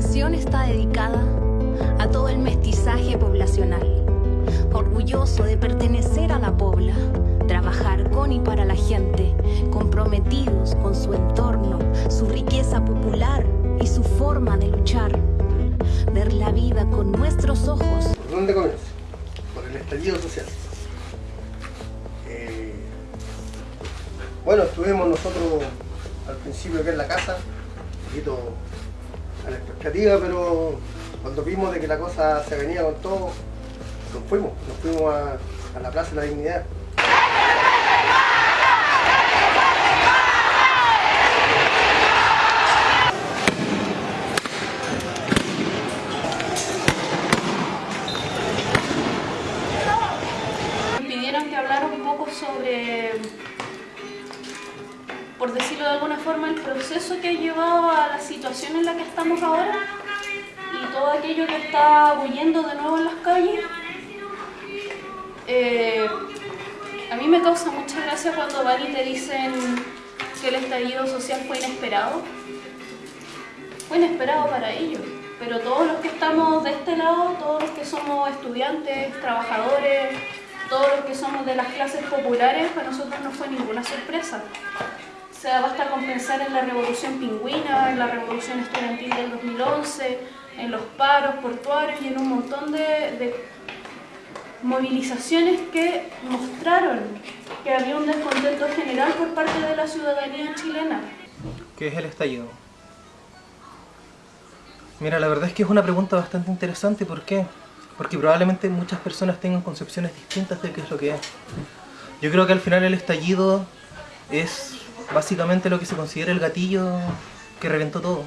canción está dedicada a todo el mestizaje poblacional, orgulloso de pertenecer a la pobla, trabajar con y para la gente, comprometidos con su entorno, su riqueza popular y su forma de luchar, ver la vida con nuestros ojos. ¿Por dónde comienza? Por el estallido social. Eh, bueno, estuvimos nosotros al principio aquí en la casa, un poquito la expectativa, pero cuando vimos de que la cosa se venía con todo, nos fuimos, nos fuimos a, a la Plaza de la Dignidad. Situación en la que estamos ahora y todo aquello que está huyendo de nuevo en las calles. Eh, a mí me causa mucha gracia cuando van y te dicen que el estallido social fue inesperado. Fue inesperado para ellos, pero todos los que estamos de este lado, todos los que somos estudiantes, trabajadores, todos los que somos de las clases populares, para nosotros no fue ninguna sorpresa. O sea, basta con pensar en la revolución pingüina, en la revolución estudiantil del 2011, en los paros portuarios y en un montón de, de movilizaciones que mostraron que había un descontento general por parte de la ciudadanía chilena. ¿Qué es el estallido? Mira, la verdad es que es una pregunta bastante interesante. ¿Por qué? Porque probablemente muchas personas tengan concepciones distintas de qué es lo que es. Yo creo que al final el estallido es básicamente lo que se considera el gatillo que reventó todo.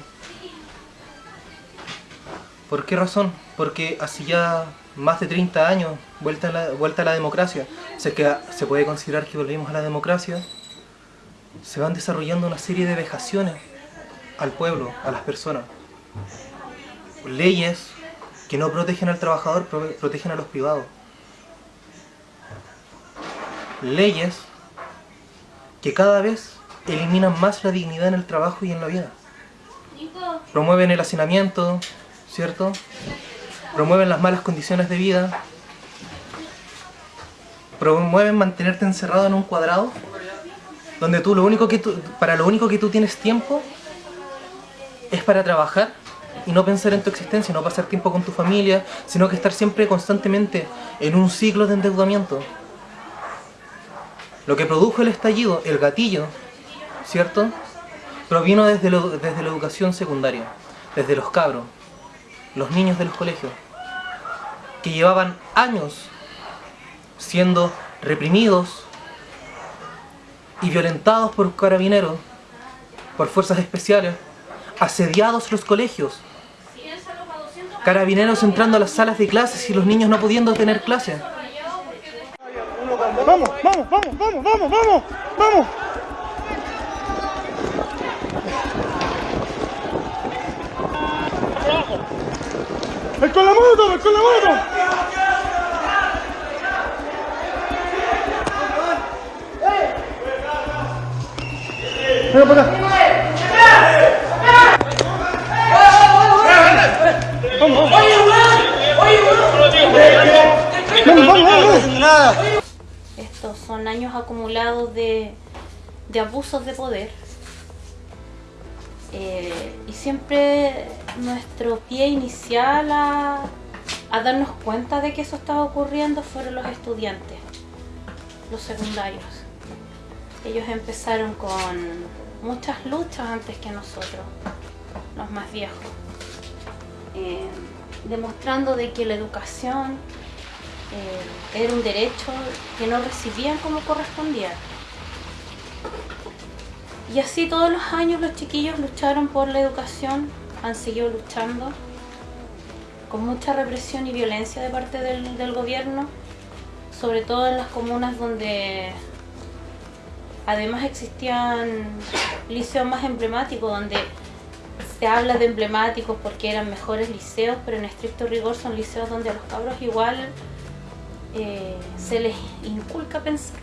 ¿Por qué razón? Porque hace ya más de 30 años, vuelta a la, vuelta a la democracia, sé que se puede considerar que volvimos a la democracia, se van desarrollando una serie de vejaciones al pueblo, a las personas. Leyes que no protegen al trabajador, pro- protegen a los privados. Leyes que cada vez eliminan más la dignidad en el trabajo y en la vida. Promueven el hacinamiento, ¿cierto? Promueven las malas condiciones de vida. Promueven mantenerte encerrado en un cuadrado donde tú lo único que tú, para lo único que tú tienes tiempo es para trabajar y no pensar en tu existencia, no pasar tiempo con tu familia, sino que estar siempre constantemente en un ciclo de endeudamiento. Lo que produjo el estallido, el gatillo, ¿cierto? Provino desde, desde la educación secundaria, desde los cabros, los niños de los colegios, que llevaban años siendo reprimidos y violentados por carabineros, por fuerzas especiales, asediados los colegios, carabineros entrando a las salas de clases y los niños no pudiendo tener clases. Vamos, vamos, vamos, vamos, vamos, vamos, vamos. ¡El con la moto, el con la moto! Venga para acá. Vamos, vamos. Estos son años acumulados de, de abusos de poder. Eh, y siempre nuestro pie inicial a, darnos cuenta de que eso estaba ocurriendo fueron los estudiantes, los secundarios. Ellos empezaron con muchas luchas antes que nosotros, los más viejos, eh, demostrando de que la educación eh, era un derecho que no recibían como correspondía. Y así todos los años los chiquillos lucharon por la educación, han seguido luchando con mucha represión y violencia de parte del, gobierno, sobre todo en las comunas donde además existían liceos más emblemáticos, donde se habla de emblemáticos porque eran mejores liceos, pero en estricto rigor son liceos donde a los cabros igual eh, se les inculca pensar.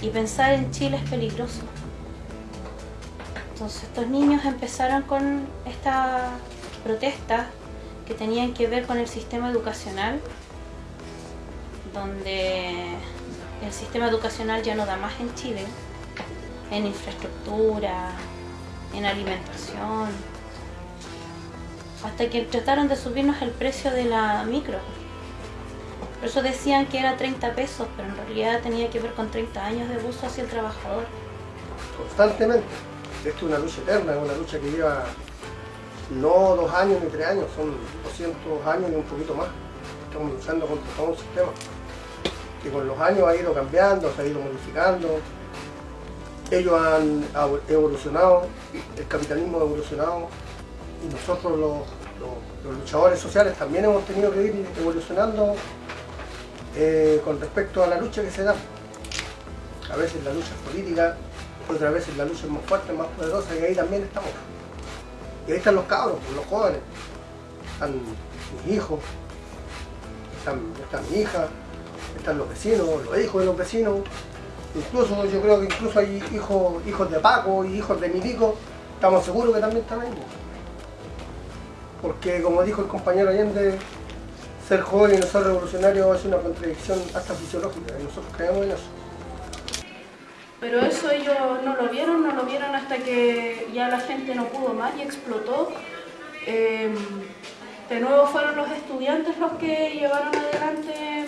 Y pensar en Chile es peligroso. Entonces estos niños empezaron con esta protestas que tenían que ver con el sistema educacional, donde el sistema educacional ya no da más en Chile, en infraestructura, en alimentación, hasta que trataron de subirnos el precio de la micro. Por eso decían que era 30 pesos, pero en realidad tenía que ver con 30 años de abuso hacia el trabajador. constantemente. Esto es una lucha eterna, es una lucha que lleva no dos años ni tres años, son 200 años y un poquito más. Estamos luchando contra todo un sistema que con los años ha ido cambiando, se ha ido modificando. Ellos han evolucionado, el capitalismo ha evolucionado y nosotros los luchadores sociales también hemos tenido que ir evolucionando eh, con respecto a la lucha que se da. A veces la lucha es política, otras veces la lucha es más fuerte, más poderosa y ahí también estamos. Y ahí están los cabros, los jóvenes, están mis hijos, están, está mi hija, están los vecinos, los hijos de los vecinos, incluso yo creo que incluso hay hijos, hijos de Paco y hijos de Milico, estamos seguros que también están ahí. Porque como dijo el compañero Allende, ser joven y no ser revolucionario es una contradicción hasta fisiológica y nosotros creemos en eso. Pero eso ellos no lo vieron, no lo vieron hasta que ya la gente no pudo más y explotó. Eh, de nuevo fueron los estudiantes los que llevaron adelante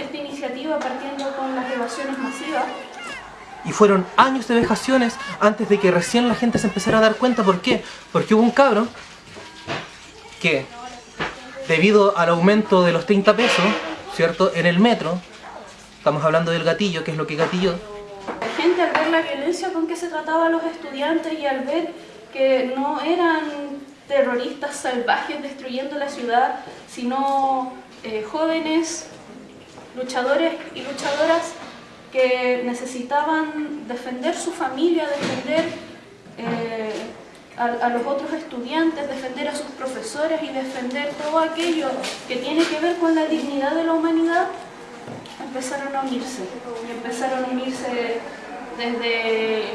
esta iniciativa partiendo con las evasiones masivas. Y fueron años de vejaciones antes de que recién la gente se empezara a dar cuenta. ¿Por qué? Porque hubo un cabro que, debido al aumento de los 30 pesos, ¿cierto? En el metro, estamos hablando del gatillo, que es lo que gatilló, La gente al ver la violencia con que se trataba a los estudiantes y al ver que no eran terroristas salvajes destruyendo la ciudad, sino eh, jóvenes luchadores y luchadoras que necesitaban defender su familia, defender eh, a, a los otros estudiantes, defender a sus profesores y defender todo aquello que tiene que ver con la dignidad de la humanidad, empezaron a unirse. Y empezaron a unirse desde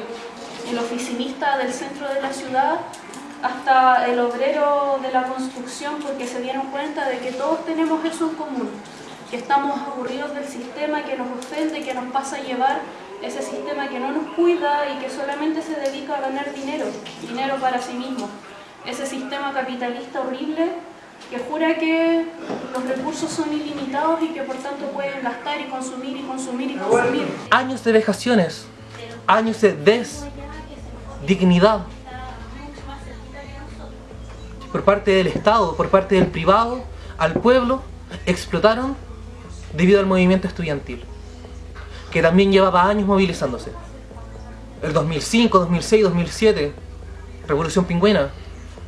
el oficinista del centro de la ciudad hasta el obrero de la construcción porque se dieron cuenta de que todos tenemos eso en común, que estamos aburridos del sistema que nos ofende, que nos pasa a llevar ese sistema que no nos cuida y que solamente se dedica a ganar dinero, dinero para sí mismo. Ese sistema capitalista horrible que jura que los recursos son ilimitados y que por tanto pueden gastar y consumir y consumir y consumir. años de vejaciones, años de desdignidad por parte del Estado, por parte del privado, al pueblo, explotaron debido al movimiento estudiantil, que también llevaba años movilizándose. El 2005, 2006, 2007, Revolución Pingüina.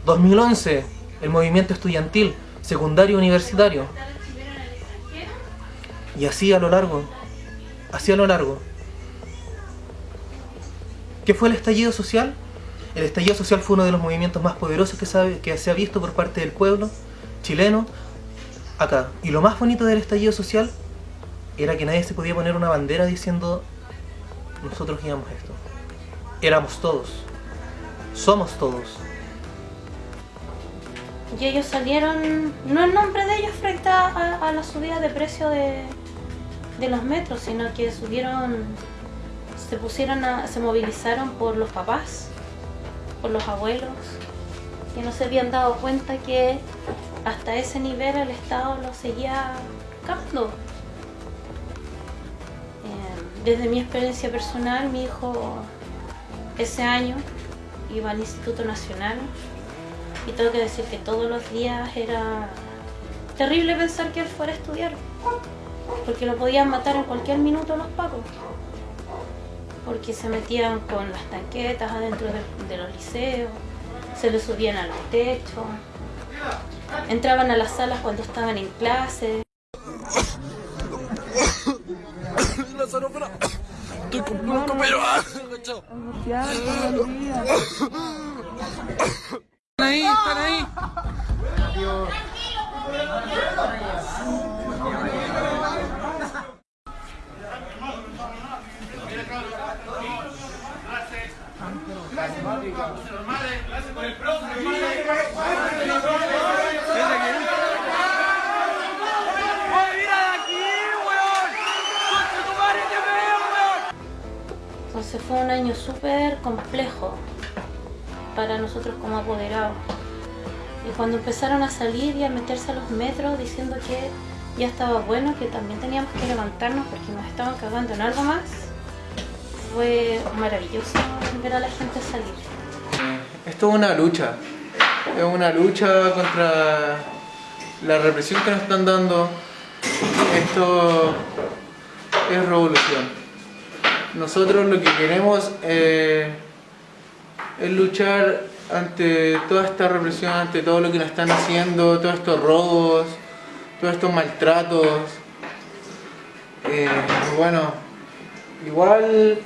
2011, el movimiento estudiantil, secundario universitario. Y así a lo largo, así a lo largo. ¿Qué fue el estallido social? El estallido social fue uno de los movimientos más poderosos que se ha, visto por parte del pueblo chileno acá. Y lo más bonito del estallido social era que nadie se podía poner una bandera diciendo nosotros guiamos esto. Éramos todos. Somos todos. Y ellos salieron, no en nombre de ellos frente a, la subida de precio de, de los metros, sino que subieron, se pusieron a, se movilizaron por los papás, por los abuelos, que no se habían dado cuenta que hasta ese nivel el Estado lo seguía cagando. Eh, Desde mi experiencia personal, mi hijo ese año iba al Instituto Nacional y tengo que decir que todos los días era terrible pensar que él fuera a estudiar. Porque lo podían matar en cualquier minuto los pacos. Porque se metían con las tanquetas adentro de, los liceos, se le subían a los techos, entraban a las salas cuando estaban en clase. Están ahí, están ahí. Gracias por el Entonces fue un año súper complejo, para nosotros como apoderados. Y cuando empezaron a salir y a meterse a los metros diciendo que ya estaba bueno, que también teníamos que levantarnos porque nos estaban cagando en algo más, fue maravilloso ver a la gente salir. Esto es una lucha, es una lucha contra la represión que nos están dando. Esto es revolución. Nosotros lo que queremos eh, es luchar ante toda esta represión, ante todo lo que nos están haciendo, todos estos robos, todos estos maltratos. Eh, bueno, igual,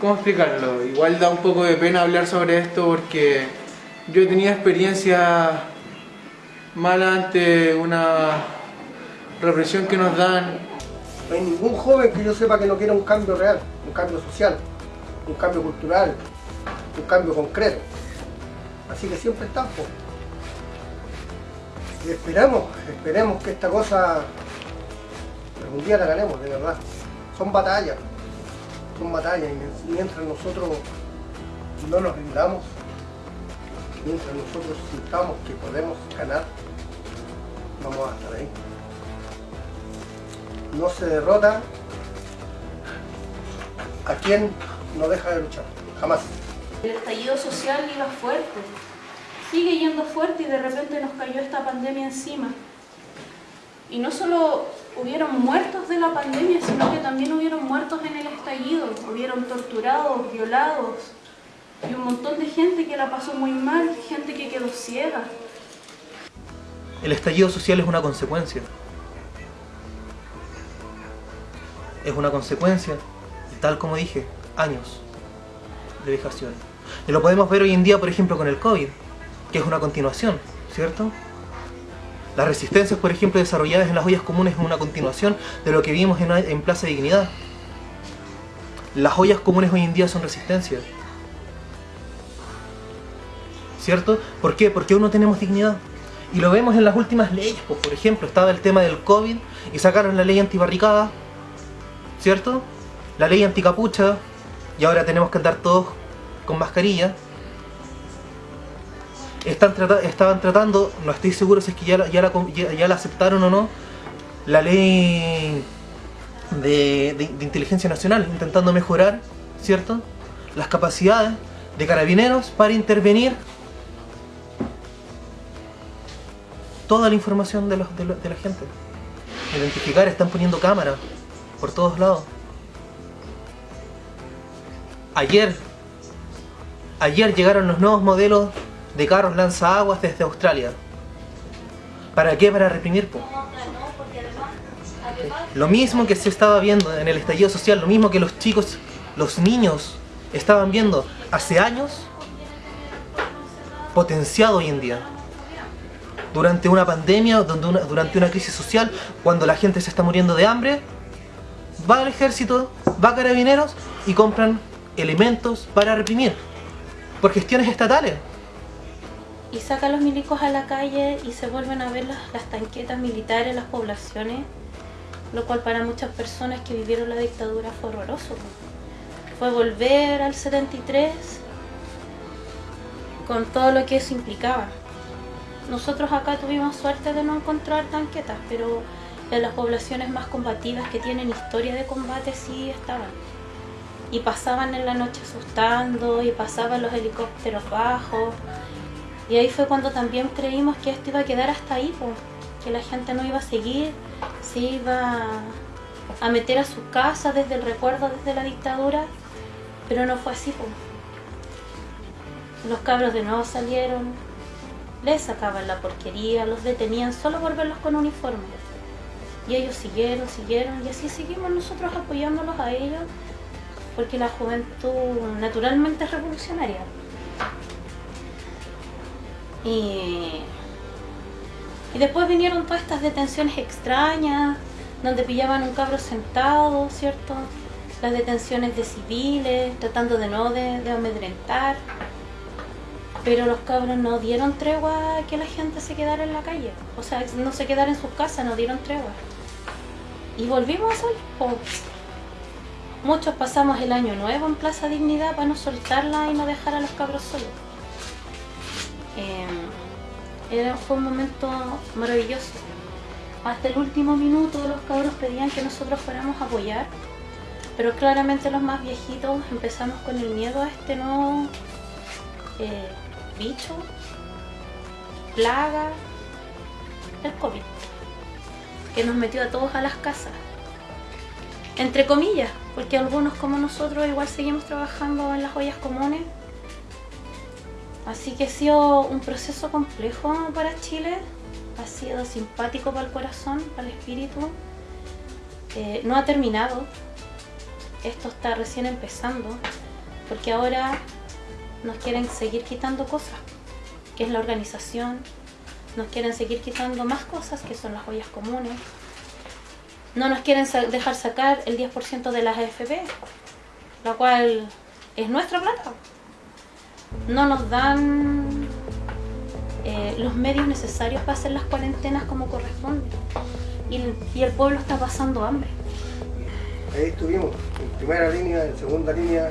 ¿cómo explicarlo? Igual da un poco de pena hablar sobre esto porque yo he tenido experiencia mala ante una represión que nos dan. No hay ningún joven que yo sepa que no quiera un cambio real, un cambio social, un cambio cultural, un cambio concreto. Así que siempre estamos. Y esperemos, esperemos que esta cosa algún día la ganemos, de verdad. Son batallas, son batallas y mientras nosotros no nos rindamos, mientras nosotros sintamos que podemos ganar, vamos a estar ahí. No se derrota a quien no deja de luchar, jamás. El estallido social iba fuerte, sigue yendo fuerte y de repente nos cayó esta pandemia encima. Y no solo hubieron muertos de la pandemia, sino que también hubieron muertos en el estallido, hubieron torturados, violados, y un montón de gente que la pasó muy mal, gente que quedó ciega. El estallido social es una consecuencia. Es una consecuencia, tal como dije, años de vejación. Y lo podemos ver hoy en día, por ejemplo, con el COVID, que es una continuación, ¿cierto? Las resistencias, por ejemplo, desarrolladas en las ollas comunes es una continuación de lo que vimos en, en Plaza de Dignidad. Las ollas comunes hoy en día son resistencias. ¿Cierto? ¿Por qué? Porque aún no tenemos dignidad. Y lo vemos en las últimas leyes, pues, por ejemplo, estaba el tema del COVID y sacaron la ley antibarricada, ¿cierto? La ley anticapucha y ahora tenemos que andar todos con mascarilla. Están estaban tratando, no estoy seguro si es que ya, la- ya, la, ya- la aceptaron o no, la ley de, de- inteligencia nacional, intentando mejorar, ¿cierto? Las capacidades de carabineros para intervenir toda la información de, los- de de la gente. Identificar, están poniendo cámaras por todos lados. Ayer, ayer llegaron los nuevos modelos de carros lanzaaguas desde Australia. ¿Para qué? Para reprimir. Lo mismo que se estaba viendo en el estallido social, lo mismo que los chicos, los niños estaban viendo hace años, potenciado hoy en día. Durante una pandemia, durante una crisis social, cuando la gente se está muriendo de hambre, va al ejército, va a carabineros y compran elementos para reprimir por gestiones estatales. Y saca a los milicos a la calle y se vuelven a ver las, las tanquetas militares las poblaciones, lo cual para muchas personas que vivieron la dictadura fue horroroso. Fue volver al 73 con todo lo que eso implicaba. Nosotros acá tuvimos suerte de no encontrar tanquetas, pero en las poblaciones más combativas que tienen historia de combate sí estaban. Y pasaban en la noche asustando, y pasaban los helicópteros bajos. Y ahí fue cuando también creímos que esto iba a quedar hasta ahí, que la gente no iba a seguir, se iba a meter a su casa desde el recuerdo, desde la dictadura, pero no fue así. Los cabros de nuevo salieron, les sacaban la porquería, los detenían solo por verlos con uniforme. Y ellos siguieron, siguieron, y así seguimos nosotros apoyándolos a ellos, porque la juventud naturalmente es revolucionaria. Y, y después vinieron todas estas detenciones extrañas, donde pillaban un cabro sentado, ¿cierto? las detenciones de civiles, tratando de no de, amedrentar. Pero los cabros no dieron tregua a que la gente se quedara en la calle. O sea, no se quedara en sus casas, no dieron tregua. Y volvimos a salir. Muchos pasamos el año nuevo en Plaza Dignidad para no soltarla y no dejar a los cabros solos. Eh, fue un momento maravilloso. Hasta el último minuto los cabros pedían que nosotros fuéramos apoyar, pero claramente los más viejitos empezamos con el miedo a este nuevo eh, bicho, plaga, el COVID, que nos metió a todos a las casas. Entre comillas, porque algunos como nosotros igual seguimos trabajando en las ollas comunes. Así que ha sido un proceso complejo para Chile, ha sido simpático para el corazón, para el espíritu. Eh, no ha terminado, esto está recién empezando, porque ahora nos quieren seguir quitando cosas, que es la organización, nos quieren seguir quitando más cosas, que son las ollas comunes, no nos quieren dejar sacar el 10% de las AFP, la cual es nuestra plata. No nos dan eh, los medios necesarios para hacer las cuarentenas como corresponde. Y el, y el pueblo está pasando hambre. Ahí estuvimos, en primera línea, en segunda línea,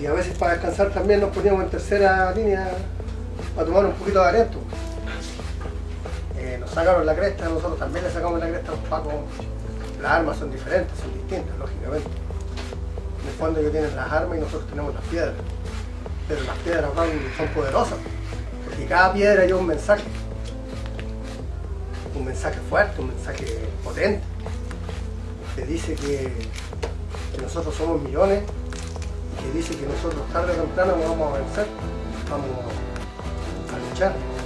y a veces para descansar también nos poníamos en tercera línea para tomar un poquito de aliento. Eh, nos sacaron la cresta, nosotros también le sacamos la cresta a los pacos. Las armas son diferentes, son distintas, lógicamente. En el fondo ellos tienen las armas y nosotros tenemos las piedras. Pero las piedras son poderosas, porque cada piedra lleva un mensaje. Un mensaje fuerte, un mensaje potente que dice que, que nosotros somos millones y que dice que nosotros tarde o temprano vamos a vencer, vamos a luchar.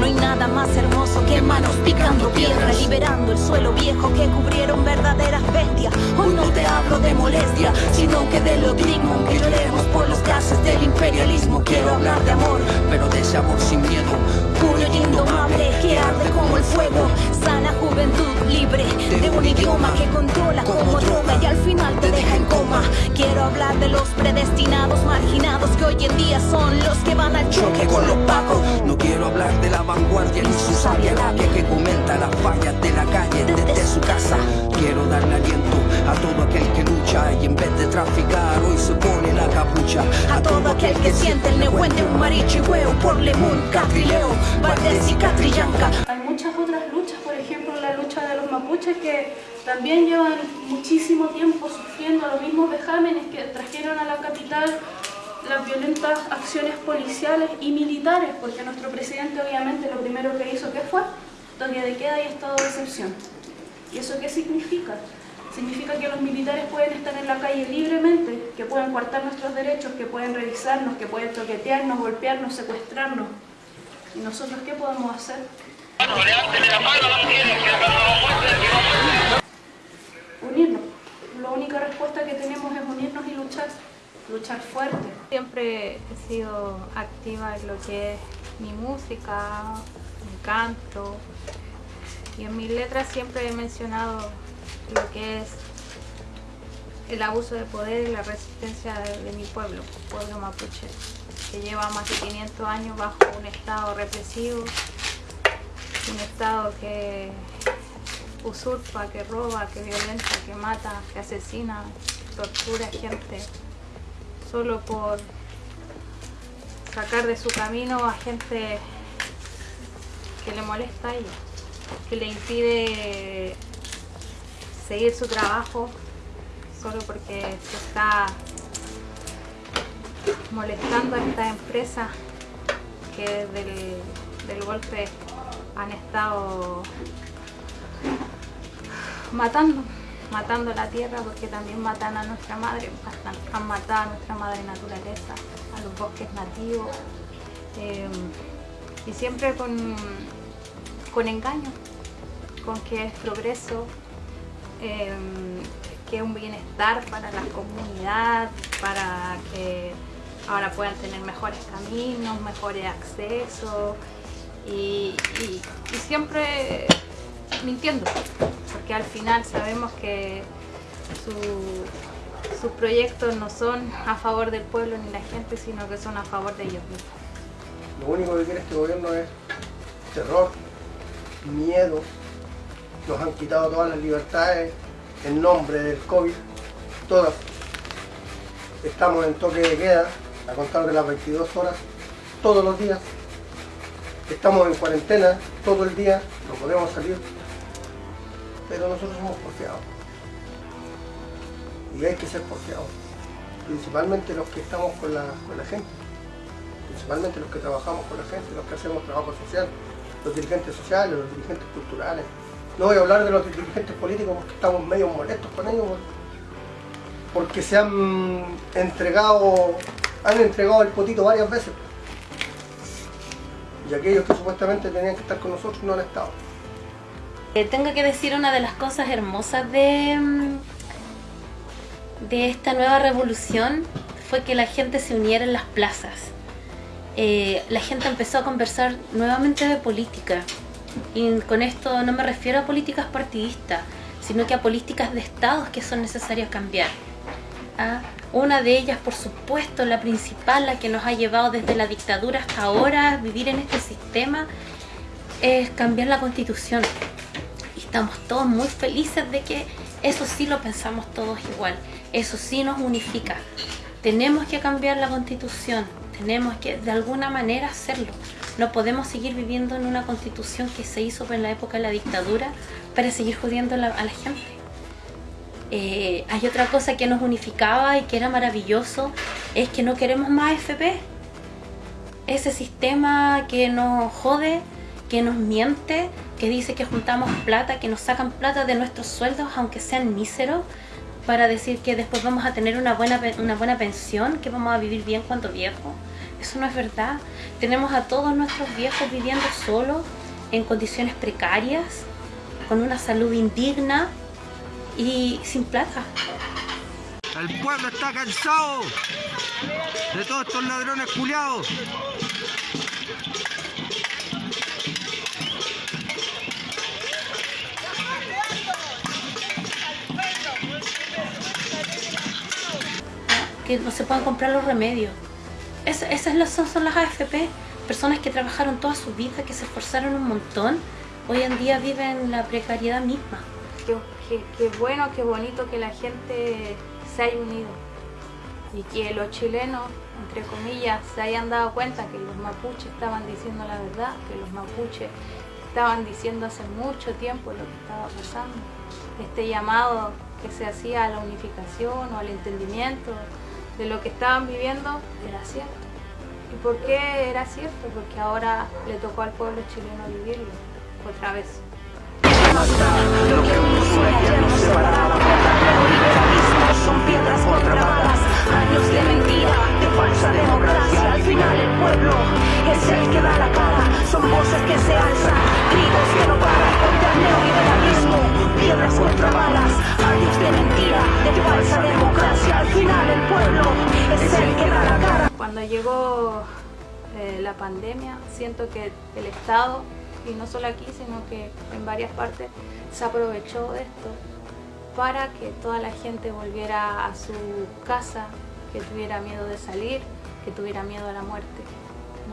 No hay nada más hermoso que manos picando piedra, liberando el suelo viejo que cubrieron verdaderas bestias. Hoy no te hablo de molestia, sino que de lo digno que lloremos por los gases del imperialismo. Quiero hablar de amor, pero de ese amor sin miedo. puño indomable que arde como el fuego. Sana juventud libre de un idioma que controla como droga y al final te deja en coma. Quiero hablar de los predestinados, marginados que hoy en día son los que van al choque con los pacos. No quiero hablar de la vanguardia ni su sabia labia que comenta las fallas de la calle desde su casa. Quiero darle aliento a todo aquel que lucha y en vez de traficar hoy se pone la capucha. A todo aquel que siente el nehuén de un marichihueo por Lemun, Catrileo, Valdés y Catrillanca. Hay muchas otras luchas, por ejemplo la lucha de los mapuches que también llevan muchísimo tiempo sufriendo los mismos vejámenes que trajeron a la capital las violentas acciones policiales y militares, porque nuestro presidente obviamente lo primero que hizo que fue toque de queda y estado de excepción. ¿Y eso qué significa? Significa que los militares pueden estar en la calle libremente, que pueden coartar nuestros derechos, que pueden revisarnos, que pueden toquetearnos, golpearnos, secuestrarnos. ¿Y nosotros qué podemos hacer? Unirnos. La única respuesta que tenemos es unirnos y luchar. Luchar fuerte. Siempre he sido activa en lo que es mi música, mi canto. Y en mis letras siempre he mencionado lo que es el abuso de poder y la resistencia de, mi pueblo, pueblo mapuche, que lleva más de 500 años bajo un estado represivo, un estado que usurpa, que roba, que violenta, que mata, que asesina, tortura gente solo por sacar de su camino a gente que le molesta ella, que le impide seguir su trabajo solo porque se está molestando a esta empresa que desde el del golpe han estado matando, matando la tierra porque también matan a nuestra madre, han, matado a nuestra madre naturaleza, a los bosques nativos eh, y siempre con, con engaño, con que es progreso, eh, que es un bienestar para la comunidad, para que ahora puedan tener mejores caminos, mejores accesos y- y siempre mintiendo, porque al final sabemos que su sus proyectos no son a favor del pueblo ni la gente, sino que son a favor de ellos mismos. Lo único que quiere este gobierno es terror, miedo. Nos han quitado todas las libertades en nombre del COVID, todas. Estamos en toque de queda, a contar de las 22 horas, todos los días. Estamos en cuarentena todo el día, no podemos salir, pero nosotros somos porfiados. Y hay que ser porfiados, principalmente los que estamos con la, con la gente, principalmente los que trabajamos con la gente, los que hacemos trabajo social, los dirigentes sociales, los dirigentes culturales. No voy a hablar de los dirigentes políticos porque estamos medio molestos con ellos, porque se han entregado, han entregado el potito varias veces. Y aquellos que supuestamente tenían que estar con nosotros no han estado. Eh, tengo que decir una de las cosas hermosas de, mm, de esta nueva revolución fue que la gente se uniera en las plazas. Eh, la gente empezó a conversar nuevamente de política. Y con esto no me refiero a políticas partidistas, sino que a políticas de estados que son necesarias cambiar. ¿Ah? Una de ellas, por supuesto, la principal, la que nos ha llevado desde la dictadura hasta ahora vivir en este sistema, es cambiar la constitución. Estamos todos muy felices de que eso sí lo pensamos todos igual. Eso sí nos unifica. Tenemos que cambiar la constitución. Tenemos que de alguna manera hacerlo. No podemos seguir viviendo en una constitución que se hizo en la época de la dictadura para seguir jodiendo a la gente. Eh, hay otra cosa que nos unificaba y que era maravilloso, es que no queremos más FP. Ese sistema que nos jode, que nos miente, que dice que juntamos plata, que nos sacan plata de nuestros sueldos, aunque sean míseros, para decir que después vamos a tener una buena, una buena pensión, que vamos a vivir bien cuando viejo. Eso no es verdad. Tenemos a todos nuestros viejos viviendo solos, en condiciones precarias, con una salud indigna y sin plata. El pueblo está cansado de todos estos ladrones culiados. No se puedan comprar los remedios. Es- esas son, son las AFP, personas que trabajaron toda su vida, que se esforzaron un montón, hoy en día viven la precariedad misma. Qué- qué bueno, qué bonito que la gente se haya unido y que los chilenos, entre comillas, se hayan dado cuenta que los mapuches estaban diciendo la verdad, que los mapuches estaban diciendo hace mucho tiempo lo que estaba pasando. Este llamado que se hacía a la unificación o al entendimiento de lo que estaban viviendo era cierto. ¿Y por qué era cierto? Porque ahora le tocó al pueblo chileno vivirlo otra vez. Son voces que se alzan, trigos que no neoliberalismo, Cuando llegó eh, la pandemia, siento que el Estado, y no solo aquí, sino que en varias partes, se aprovechó de esto para que toda la gente volviera a su casa, que tuviera miedo de salir, que tuviera miedo a la muerte.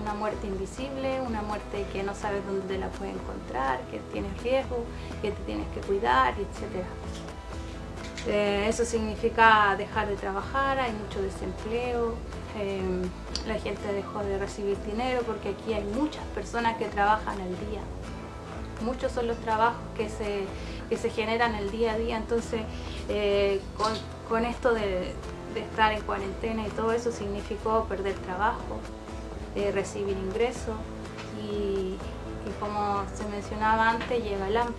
Una muerte invisible, una muerte que no sabes dónde te la puedes encontrar, que tienes riesgo, que te tienes que cuidar, etc. Eh, eso significa dejar de trabajar, hay mucho desempleo, eh, la gente dejó de recibir dinero porque aquí hay muchas personas que trabajan al día. Muchos son los trabajos que se, que se generan el día a día, entonces eh, con, esto de, de estar en cuarentena y todo eso significó perder trabajo, eh, recibir ingresos y, y como se mencionaba antes, llega el hambre.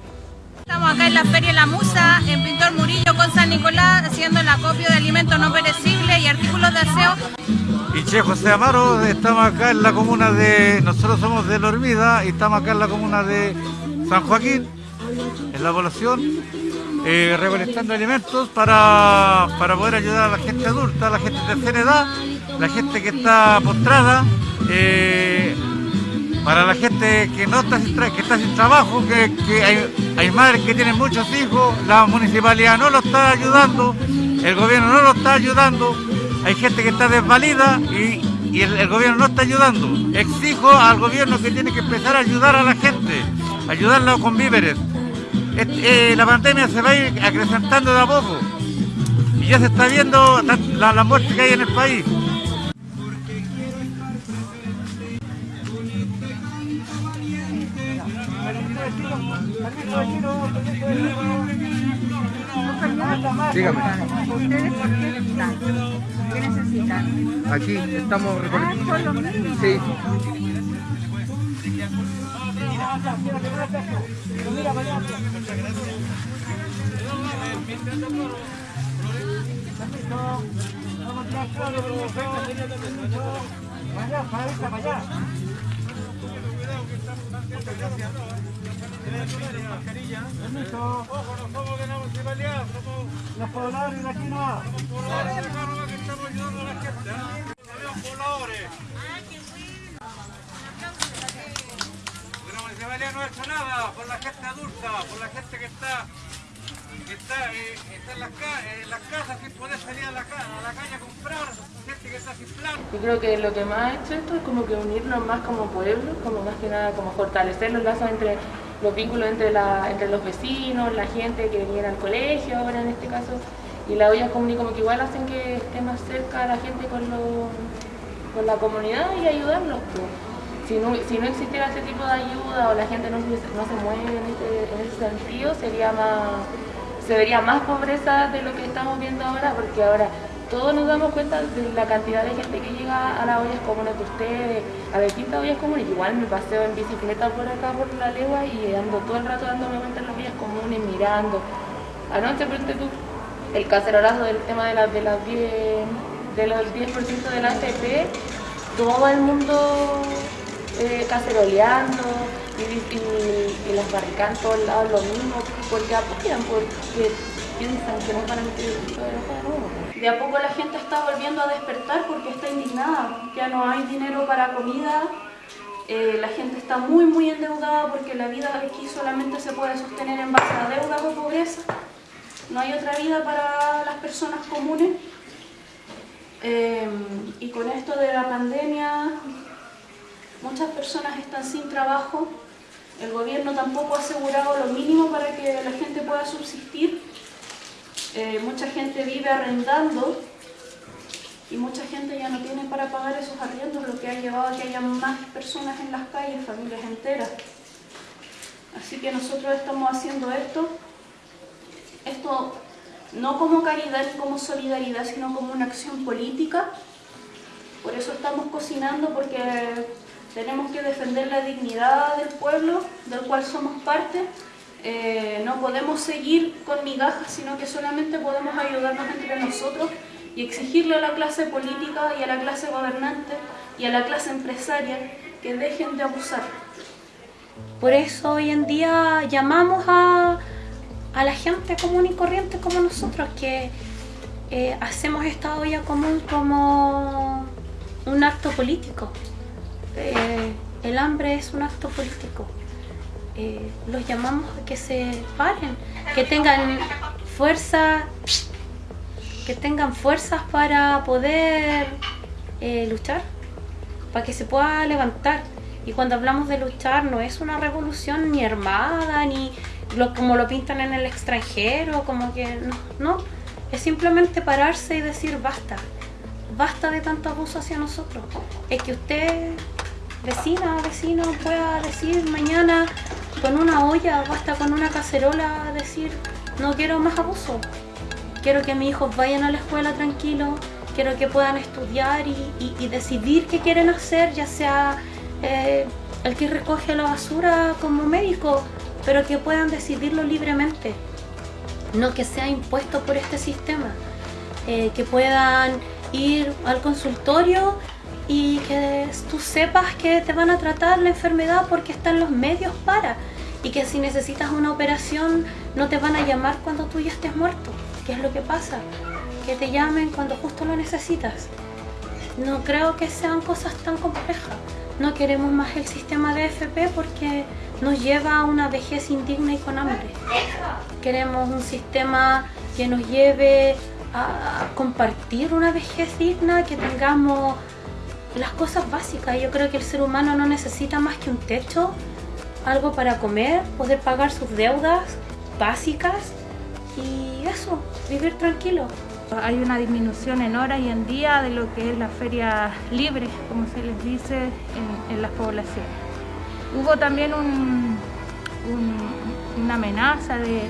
Estamos acá en la Feria La Musa, en Pintor Murillo con San Nicolás, haciendo el acopio de alimentos no perecibles y artículos de aseo. Y Che José Amaro, estamos acá en la comuna de. Nosotros somos de La Hormida y estamos acá en la comuna de San Joaquín, en la población, eh, recolectando alimentos para, para poder ayudar a la gente adulta, a la gente de tercera edad, la gente que está postrada, eh, para la gente que no está sin, que está sin trabajo, que, hay, madres que tienen muchos hijos, la municipalidad no lo está ayudando el gobierno no lo está ayudando, hay gente que está desvalida y, el, gobierno no está ayudando. Exijo al gobierno que tiene que empezar a ayudar a la gente, ayudarla con víveres. Et- eh, la pandemia se va a ir acrecentando de a poco y ya se está viendo la, la muerte que hay en el país. ¿Ustedes por qué están? ¿Qué necesitan? Aquí estamos Ah, recolectando. son los mismos. Sí. Ojo, no somos de la municipalidad, los pobladores de aquí no. Que estamos ayudando a la gente. ¿ah? Pobladores. De la municipalidad no ha hecho nada por la gente adulta, por la gente que está está, eh, está en, las ca- en las casas sin poder salir a la, a la calle a comprar, gente que está sin plan. Yo creo que lo que más ha hecho esto es como que unirnos más como pueblo, como más que nada como fortalecer los lazos entre los vínculos entre, la, entre los vecinos, la gente que viene al colegio ahora en este caso, y la olla común y como que igual hacen que esté más cerca la gente con, lo- con la comunidad y ayudarlos. pues. Si no, si no existiera ese tipo de ayuda o la gente no, no se mueve en ese, en ese sentido, sería más, se vería más pobreza de lo que estamos viendo ahora, porque ahora todos nos damos cuenta de la cantidad de gente que llega a las ollas comunes de ustedes, a distintas ollas comunes. Igual me paseo en bicicleta por acá, por la legua, y ando todo el rato dándome vueltas en las ollas comunes, mirando. Anoche, ponte tú, el cacerolazo del tema de, las de, las 10, de los 10% de la AFP, todo el mundo eh, caceroleando y, y- y las barricadas en todos lados lo mismo, porque apoyan, porque piensan que nos van a meter el de nuevo. De a poco la gente está volviendo a despertar porque está indignada, ya no hay dinero para comida, eh, la gente está muy muy endeudada porque la vida aquí solamente se puede sostener en base a deuda o pobreza, no hay otra vida para las personas comunes. Eh, y con esto de la pandemia, muchas personas están sin trabajo, el gobierno tampoco ha asegurado lo mínimo para que la gente pueda subsistir, Eh, mucha gente vive arrendando y mucha gente ya no tiene para pagar esos arriendos, lo que ha llevado a que haya más personas en las calles, familias enteras. Así que nosotros estamos haciendo esto, esto no como caridad ni como solidaridad, sino como una acción política. Por eso estamos cocinando, porque tenemos que defender la dignidad del pueblo, del cual somos parte. Eh, no podemos seguir con migajas, sino que solamente podemos ayudarnos entre nosotros y exigirle a la clase política y a la clase gobernante y a la clase empresaria que dejen de abusar. Por eso hoy en día llamamos a, a la gente común y corriente como nosotros, que eh, hacemos esta olla común como un acto político. Eh, el hambre es un acto político. Eh, los llamamos a que se paren, que tengan fuerza, que tengan fuerzas para poder eh, luchar, para que se pueda levantar. Y cuando hablamos de luchar no es una revolución ni armada, ni como lo pintan en el extranjero, como que no, no, es simplemente pararse y decir basta, basta de tanto abuso hacia nosotros. Es que usted, vecina, vecino, pueda decir mañana con una olla o hasta con una cacerola, decir no quiero más abuso, quiero que mis hijos vayan a la escuela tranquilos, quiero que puedan estudiar y, decidir qué quieren hacer, ya sea eh, el que recoge la basura como médico, pero que puedan decidirlo libremente, no que sea impuesto por este sistema, eh, que puedan ir al consultorio y que tú sepas que te van a tratar la enfermedad porque están los medios para y que si necesitas una operación no te van a llamar cuando tú ya estés muerto, que es lo que pasa, que te llamen cuando justo lo necesitas. No creo que sean cosas tan complejas. No queremos más el sistema de FP porque nos lleva a una vejez indigna y con hambre. Queremos un sistema que nos lleve a compartir una vejez digna, que tengamos las cosas básicas. Yo creo que el ser humano no necesita más que un techo, algo para comer, poder pagar sus deudas básicas y eso, vivir tranquilo. Hay una disminución en horas y en día de lo que es la feria libre, como se les dice en, las poblaciones. Hubo también un- una amenaza de,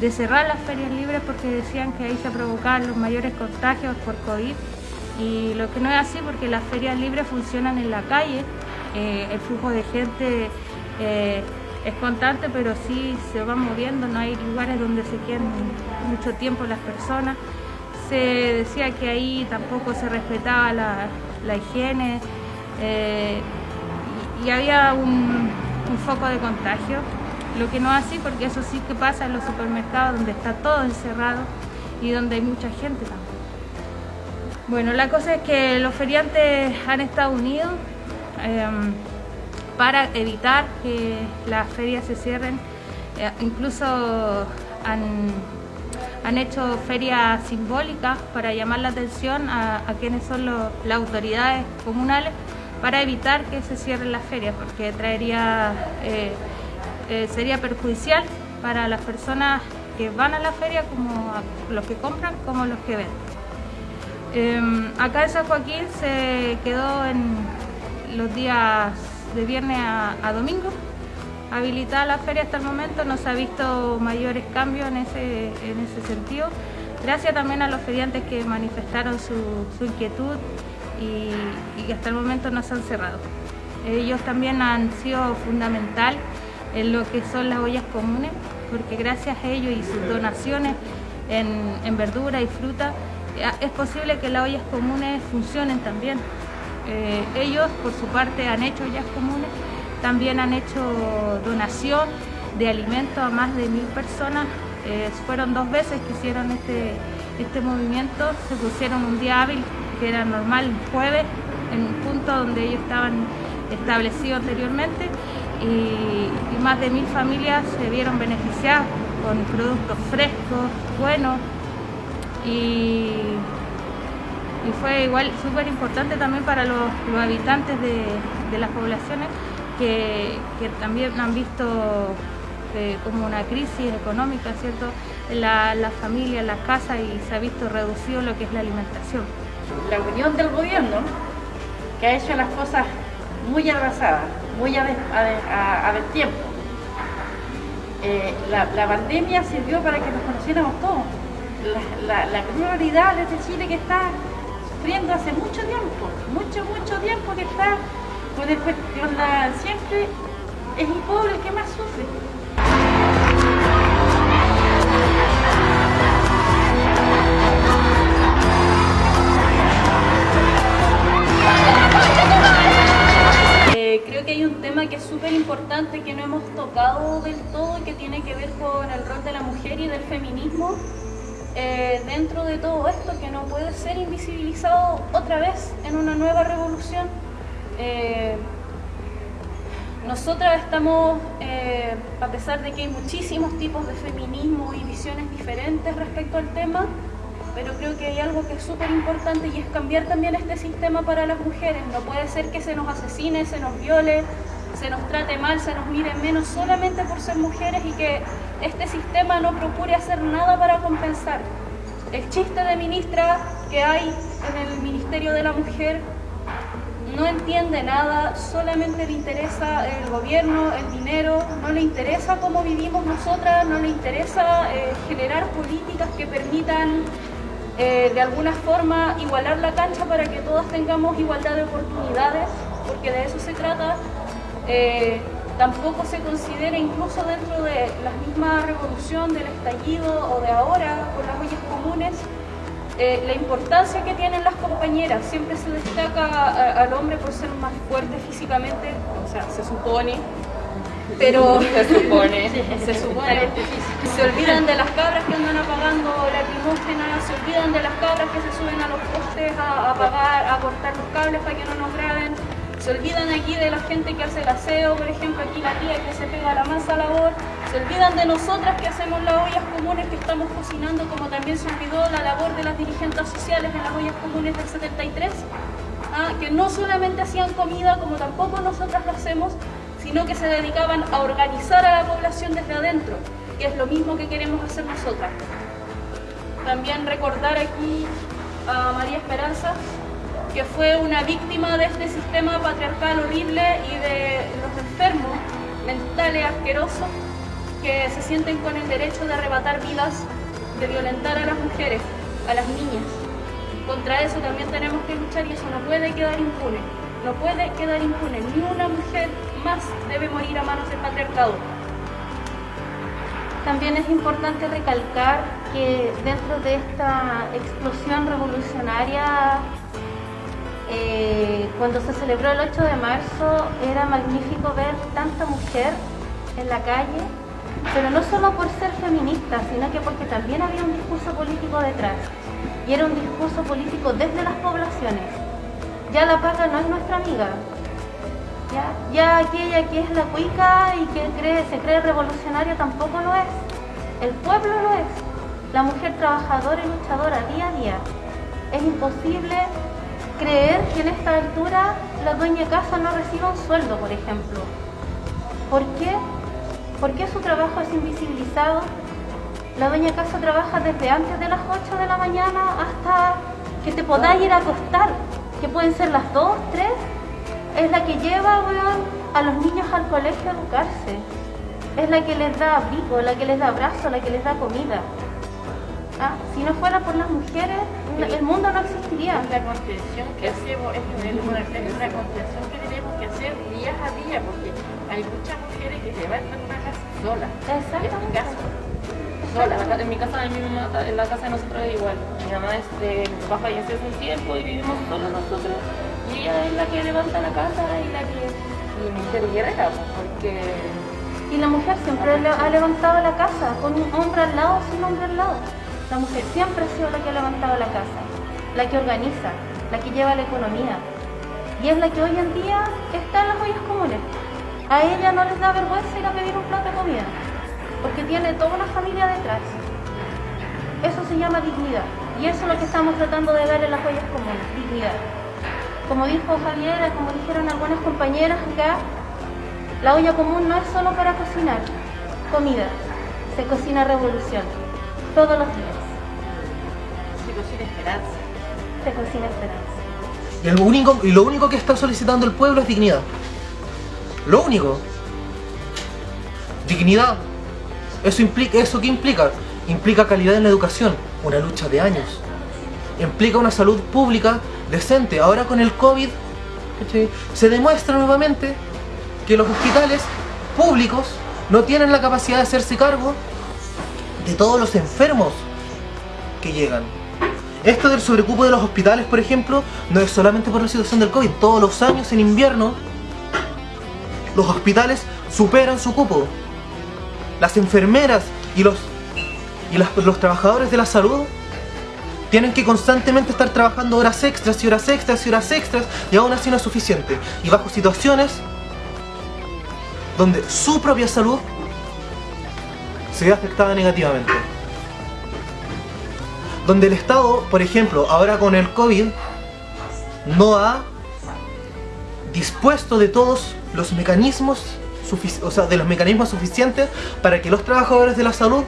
de cerrar las ferias libres porque decían que ahí se provocaban los mayores contagios por COVID y lo que no es así porque las ferias libres funcionan en la calle, eh, el flujo de gente eh, es constante pero sí se va moviendo, no hay lugares donde se queden mucho tiempo las personas. Se decía que ahí tampoco se respetaba la, higiene eh, y, y había un, un foco de contagio, lo que no es así porque eso sí que pasa en los supermercados donde está todo encerrado y donde hay mucha gente también. Bueno, la cosa es que los feriantes han estado unidos em, para evitar que las ferias se cierren. Eh, incluso han, han hecho ferias simbólicas para llamar la atención a, quienes son las autoridades comunales para evitar que se cierren las ferias, porque traería, eh, eh, sería perjudicial para las personas que van a la feria, como los que compran, como los que venden. Eh, acá en San Joaquín se quedó en los días de viernes a, domingo habilitada la feria hasta el momento, no se ha visto mayores cambios en ese, en ese sentido. Gracias también a los feriantes que manifestaron su, su inquietud y, hasta el momento no se han cerrado. Ellos también han sido fundamental en lo que son las ollas comunes, porque gracias a ellos y sus donaciones en, en verdura y fruta, es posible que las ollas comunes funcionen también. Eh, ellos, por su parte, han hecho ollas comunes, también han hecho donación de alimentos a más de mil personas. Eh, fueron dos veces que hicieron este, este movimiento, se pusieron un día hábil, que era normal, un jueves, en un punto donde ellos estaban establecidos anteriormente y, y más de mil familias se vieron beneficiadas con productos frescos, buenos y, fue igual súper importante también para los, habitantes de, las poblaciones que, también han visto eh, como una crisis económica, ¿cierto? En la, la familia, en las casas y se ha visto reducido lo que es la alimentación. la unión del gobierno que ha hecho las cosas muy avanzadas, muy a, a destiempo. Eh, la pandemia sirvió para que nos conociéramos todos. La, la, de este Chile que está sufriendo hace mucho tiempo, mucho, mucho tiempo que está con, el, con la, siempre es el pobre el que más sufre. Eh, creo que hay un tema que es súper importante que no hemos tocado del todo, que tiene que ver con el rol de la mujer y del feminismo eh, dentro de todo esto, que no puede ser invisibilizado otra vez en una nueva revolución. Eh, nosotras estamos, eh, a pesar de que hay muchísimos tipos de feminismo y visiones diferentes respecto al tema, pero creo que hay algo que es súper importante y es cambiar también este sistema para las mujeres. No puede ser que se nos asesine, se nos viole, se nos trate mal, se nos mire menos solamente por ser mujeres y que este sistema no procure hacer nada para compensar. El chiste de ministra que hay en el Ministerio de la Mujer no entiende nada, solamente le interesa el gobierno, el dinero, no le interesa cómo vivimos nosotras, no le interesa eh, generar políticas que permitan eh, de alguna forma igualar la cancha para que todas tengamos igualdad de oportunidades, porque de eso se trata. Eh, tampoco se considera incluso dentro de la misma revolución del estallido o de ahora con las ollas comunes eh, la importancia que tienen las compañeras. Siempre se destaca a- al hombre por ser más fuerte físicamente, o sea, se supone, pero Se supone. se supone. Se olvidan de las cabras que andan apagando lacrimógenas, se olvidan de las cabras que se suben a los postes a a apagar, a cortar los cables para que no nos graben. Se olvidan aquí de la gente que hace el aseo, por ejemplo, aquí la tía que se pega la mansa labor. Se olvidan de nosotras que hacemos las ollas comunes, que estamos cocinando, como también se olvidó la labor de las dirigentes sociales en las ollas comunes del 73, ah, que no solamente hacían comida, como tampoco nosotras lo hacemos, sino que se dedicaban a organizar a la población desde adentro, que es lo mismo que queremos hacer nosotras. También recordar aquí a María Esperanza, que fue una víctima de este sistema patriarcal horrible y de los enfermos mentales asquerosos que se sienten con el derecho de arrebatar vidas, de violentar a las mujeres, a las niñas. Contra eso también tenemos que luchar y eso no puede quedar impune. No puede quedar impune. Ni una mujer más debe morir a manos del patriarcado. También es importante recalcar que dentro de esta explosión revolucionaria, eh, cuando se celebró el 8 de marzo, era magnífico ver tanta mujer en la calle, pero no solo por ser feminista, sino que porque también había un discurso político detrás. Y era un discurso político desde las poblaciones. Ya la paga no es nuestra amiga, ya, aquella que es la cuica y que se cree revolucionaria tampoco lo es. El pueblo lo es. La mujer trabajadora y luchadora día a día. Es imposible creer que en esta altura la dueña de casa no reciba un sueldo, por ejemplo. ¿Por qué? ¿Por qué su trabajo es invisibilizado? La dueña casa trabaja desde antes de las 8 de la mañana hasta que te podáis ir a acostar, que pueden ser las 2, 3, es la que lleva a los niños al colegio a educarse. Es la que les da abrigo, la que les da abrazo, la que les da comida. Ah, si no fuera por las mujeres, el mundo no existiría. La contención que hacemos es una, es una contención que tenemos que hacer día a día, porque hay muchas mujeres que se levantan una casa sola. Exactamente. Sola. En mi casa, en, mi mamá, en la casa de nosotros es igual. Mi mamá, este, mi papá falleció hace un tiempo y vivimos solos nosotros. Y ella es la que levanta la casa y la que... Y mujer guerrera, pues, porque... Y la mujer siempre le- ha levantado la casa, con un hombre al lado, sin hombre al lado. La mujer siempre ha sido la que ha levantado la casa, la que organiza, la que lleva la economía. Y es la que hoy en día está en las ollas comunes. A ella no les da vergüenza ir a pedir un plato de comida, porque tiene toda una familia detrás. Eso se llama dignidad. Y eso es lo que estamos tratando de dar en las ollas comunes, dignidad. Como dijo Javiera, como dijeron algunas compañeras acá, la olla común no es solo para cocinar comida, se cocina revolución, todos los días. Cocina esperanza. Se cocina esperanza. Y, el único, y lo único que está solicitando el pueblo es dignidad. Lo único. Dignidad. ¿Eso, implica, ¿Eso qué implica? Implica calidad en la educación, una lucha de años. Implica una salud pública decente. Ahora con el COVID se demuestra nuevamente que los hospitales públicos no tienen la capacidad de hacerse cargo de todos los enfermos que llegan. Esto del sobrecupo de los hospitales, por ejemplo, no es solamente por la situación del COVID. Todos los años en invierno, los hospitales superan su cupo. Las enfermeras y los, y los trabajadores de la salud tienen que constantemente estar trabajando horas extras y horas extras y horas extras y aún así no es suficiente. Y bajo situaciones donde su propia salud se ve afectada negativamente donde el Estado, por ejemplo, ahora con el COVID, no ha dispuesto de todos los mecanismos, o sea, de los mecanismos suficientes para que los trabajadores de la salud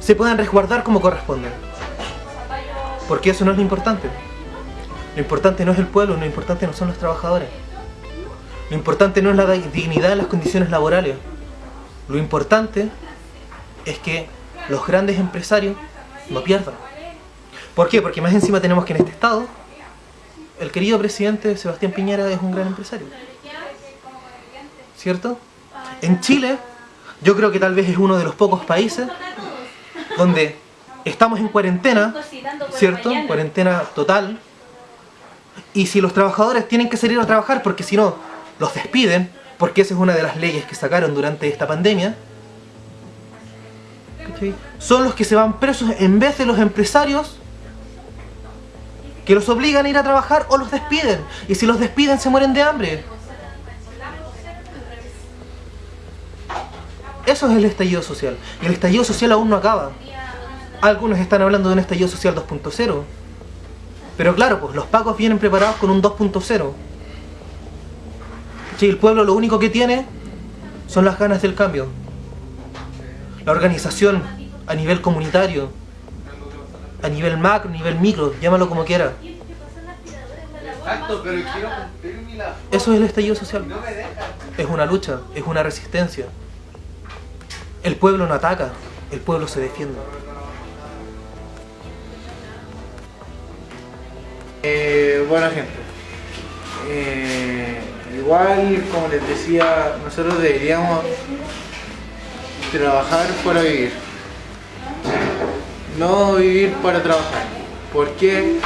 se puedan resguardar como corresponde. Porque eso no es lo importante. Lo importante no es el pueblo, lo importante no son los trabajadores. Lo importante no es la di- dignidad en las condiciones laborales. Lo importante es que los grandes empresarios no pierdan. ¿Por qué? Porque más encima tenemos que en este estado el querido presidente Sebastián Piñera es un gran empresario. ¿Cierto? En Chile yo creo que tal vez es uno de los pocos países donde estamos en cuarentena, ¿cierto? Cuarentena total. Y si los trabajadores tienen que salir a trabajar porque si no los despiden, porque esa es una de las leyes que sacaron durante esta pandemia, son los que se van presos en vez de los empresarios que los obligan a ir a trabajar o los despiden. Y si los despiden se mueren de hambre. Eso es el estallido social. Y el estallido social aún no acaba. Algunos están hablando de un estallido social 2.0. Pero claro, pues los pacos vienen preparados con un 2.0. Sí, el pueblo lo único que tiene son las ganas del cambio. La organización a nivel comunitario, a nivel macro, a nivel micro, llámalo como quiera. Exacto, pero quiero cumplir la... Eso es el estallido social. Es una lucha, es una resistencia. El pueblo no ataca, el pueblo se defiende. Eh, bueno gente, eh, igual como les decía, nosotros deberíamos trabajar para vivir, no vivir para trabajar. ¿Por qué?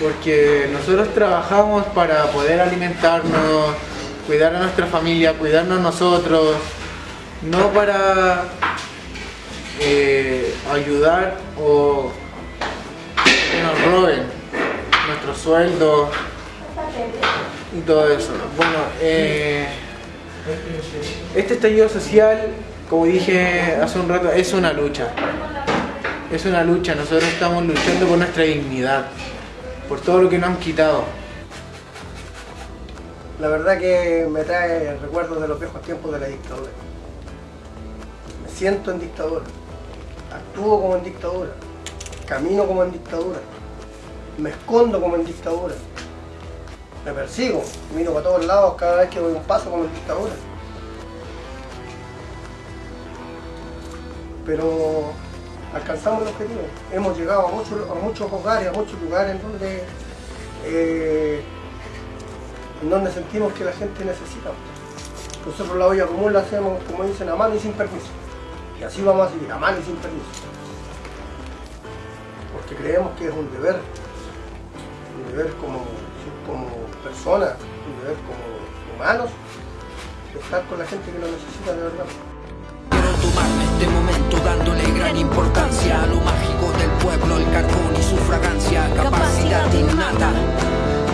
Porque nosotros trabajamos para poder alimentarnos, cuidar a nuestra familia, cuidarnos nosotros, no para eh, ayudar o que nos roben nuestro sueldo y todo eso. Bueno, eh, este estallido social, como dije hace un rato, es una lucha. Es una lucha, nosotros estamos luchando por nuestra dignidad, por todo lo que nos han quitado. La verdad que me trae recuerdos de los viejos tiempos de la dictadura. Me siento en dictadura, actúo como en dictadura, camino como en dictadura me escondo como en dictadura. Me persigo, miro para todos lados cada vez que doy un paso como en dictadura. Pero alcanzamos el objetivo. Hemos llegado a muchos, a muchos hogares, a muchos lugares en donde, eh, en donde sentimos que la gente necesita. Nosotros la olla común la hacemos, como dicen, a mano y sin permiso. Y así vamos a seguir, a mano y sin permiso. Porque creemos que es un deber un deber como, como personas, un deber como humanos, estar con la gente que lo necesita de verdad. Quiero tomarme este momento dándole gran importancia a lo mágico del pueblo, el carbón y su fragancia, capacidad innata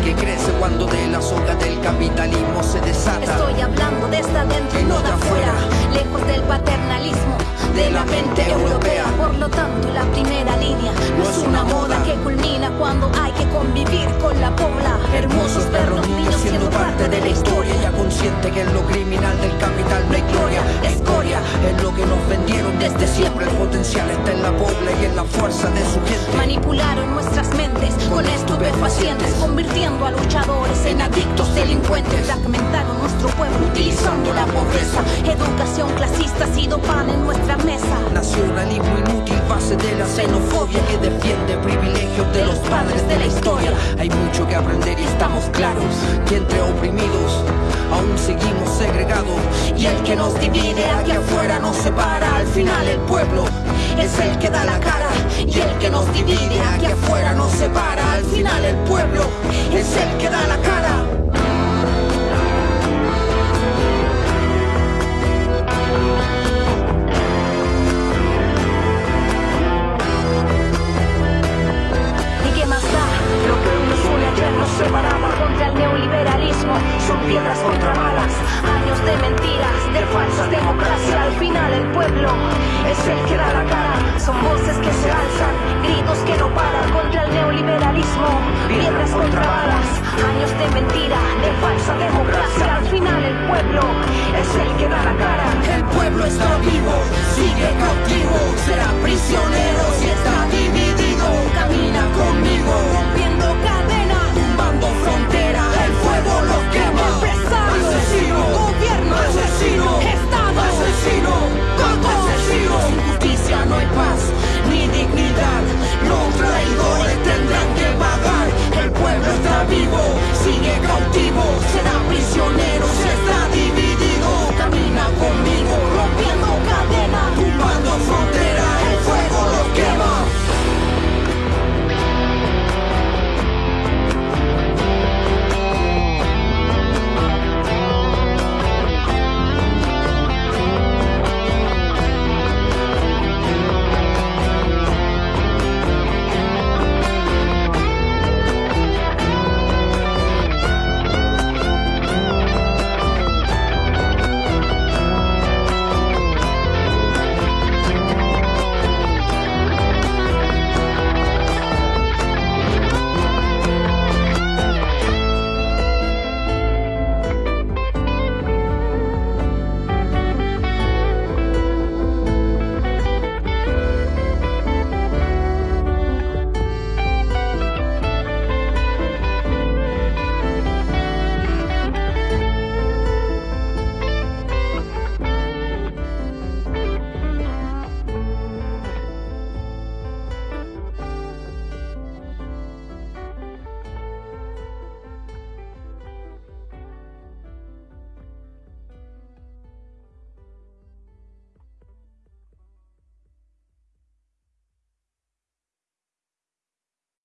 que crece cuando de la soga del capitalismo se desata. Estoy hablando desde adentro y no de afuera, lejos del paternalismo de la mente europea. Por lo tanto, la primera línea no es una moda que culmina cuando hay que convivir con la pobla. Hermosos perros niños siendo parte de la historia, ya consciente que en lo criminal del capital no hay gloria, escoria, es lo que nos vendieron desde siempre. El potencial está en la pobla y en la fuerza de su gente. Manipularon nuestras mentes con estupefacientes, convirtiendo a luchadores en adictos delincuentes. Fragmentaron nuestro pueblo utilizando la pobreza. Educación clasista ha sido pan en nuestra mesa. Nacionalismo inútil, base de la xenofobia que defiende privilegios de los padres de la historia. Hay mucho que aprender y estamos claros que entre oprimidos aún seguimos segregados. Y el que nos divide aquí afuera nos separa. Al final el pueblo es el que da la cara. Y el que nos divide aquí afuera nos separa. Al final el pueblo es el que da la cara. ¿Y qué más da? Lo que nos une ayer nos el neoliberalismo son piedras contrabalas, años de mentiras, de falsas democracia. Al final el pueblo es el que da la cara, son voces que se alzan, gritos que no paran contra el neoliberalismo, piedras contrabalas, años de mentira, de falsa democracia. Al final el pueblo es el que da la cara. El pueblo está vivo, sigue cautivo, será prisionero si está dividido. Camina conmigo, rompiendo golpe sin justicia no hay paz, ni dignidad, los traidores tendrán que pagar, el pueblo está vivo, sigue cautivo, será prisión.